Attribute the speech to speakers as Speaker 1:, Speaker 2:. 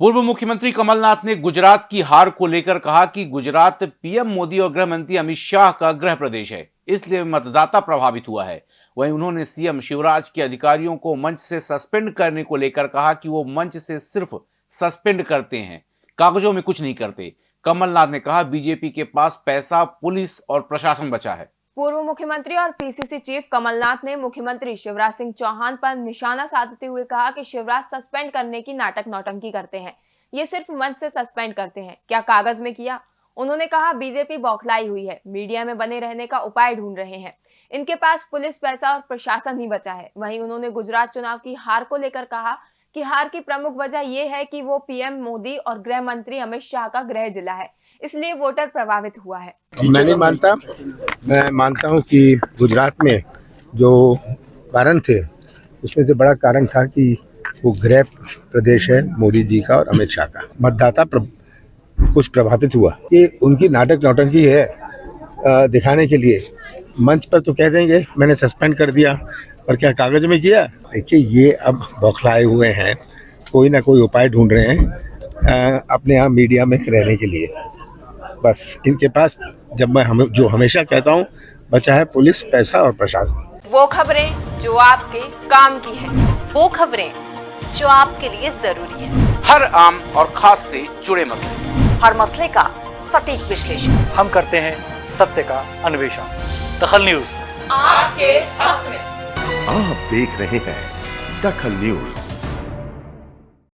Speaker 1: पूर्व मुख्यमंत्री कमलनाथ ने गुजरात की हार को लेकर कहा कि गुजरात पीएम मोदी और गृह मंत्री अमित शाह का गृह प्रदेश है, इसलिए मतदाता प्रभावित हुआ है। वहीं उन्होंने सीएम शिवराज के अधिकारियों को मंच से सस्पेंड करने को लेकर कहा कि वो मंच से सिर्फ़ सस्पेंड करते हैं, कागजों में कुछ नहीं करते। कमलनाथ ने कहा, बीजेपी के पास पैसा, पुलिस और प्रशासन बचा है।
Speaker 2: पूर्व मुख्यमंत्री और पीसीसी चीफ कमलनाथ ने मुख्यमंत्री शिवराज सिंह चौहान पर निशाना साधते हुए कहा कि शिवराज सस्पेंड करने की नाटक नौटंकी करते हैं। ये सिर्फ़ मंच से सस्पेंड करते हैं। क्या कागज़ में किया? उन्होंने कहा, बीजेपी बौखलाई हुई है। मीडिया में बने रहने का उपाय ढूंढ रहे हैं। इनके पास पुलिस, पैसा और प्रशासन ही बचा है। वहीं उन्होंने गुजरात चुनाव की हार को लेकर कहा कि हार की प्रमुख वजह यह है कि वो पीएम मोदी और गृह मंत्री अमित शाह का गृह जिला है। इसलिए वोटर प्रभावित हुआ है।
Speaker 3: मैं नहीं मानता मैं मानता हूँ कि गुजरात में जो कारण थे उसमें से बड़ा कारण था कि वो गृह प्रदेश है मोदी जी का और अमित शाह का। मतदाता प्र, कुछ प्रभावित हुआ। ये उनकी नाटक नौटंकी है दिखाने के लिए। मंच पर तो कह देंगे मैंने सस्पेंड कर दिया और क्या कागज़ में किया? देखिए ये अब बौखलाए हुए हैं कोई ना कोई उपाय ढूंढ रहे हैं आ, अपने यहाँ मीडिया में रहने के लिए। बस इनके पास जब मैं हम जो हमेशा कहता हूँ बचा है पुलिस पैसा और प्रशासन।
Speaker 2: वो खबरें जो आपके काम की है
Speaker 4: वो खबरें जो आपके लिए ज़रूरी है।
Speaker 1: हर आम और खास से जुड़े मसले।
Speaker 4: हर मसले का सटीक विश्लेषण।
Speaker 5: हम करते हैं सत्य का अन्वेषण। दखल न्यूज़।
Speaker 4: आपके हक में।
Speaker 6: आप देख रहे हैं दखल न्यूज़।